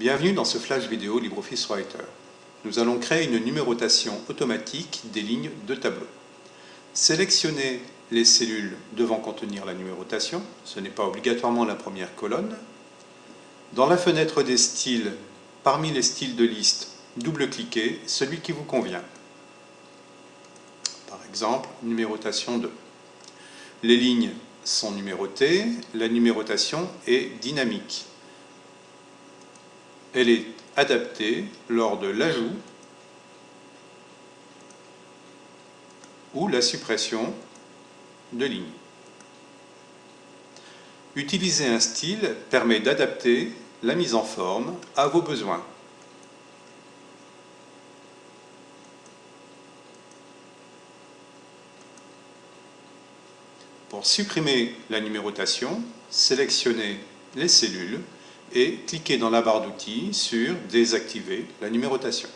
Bienvenue dans ce flash vidéo LibreOffice Writer. Nous allons créer une numérotation automatique des lignes de tableau. Sélectionnez les cellules devant contenir la numérotation, ce n'est pas obligatoirement la première colonne. Dans la fenêtre des styles, parmi les styles de liste, double-cliquez celui qui vous convient. Par exemple, numérotation 2. Les lignes sont numérotées, la numérotation est dynamique elle est adaptée lors de l'ajout ou la suppression de lignes. Utiliser un style permet d'adapter la mise en forme à vos besoins. Pour supprimer la numérotation, sélectionnez les cellules et cliquez dans la barre d'outils sur « Désactiver la numérotation ».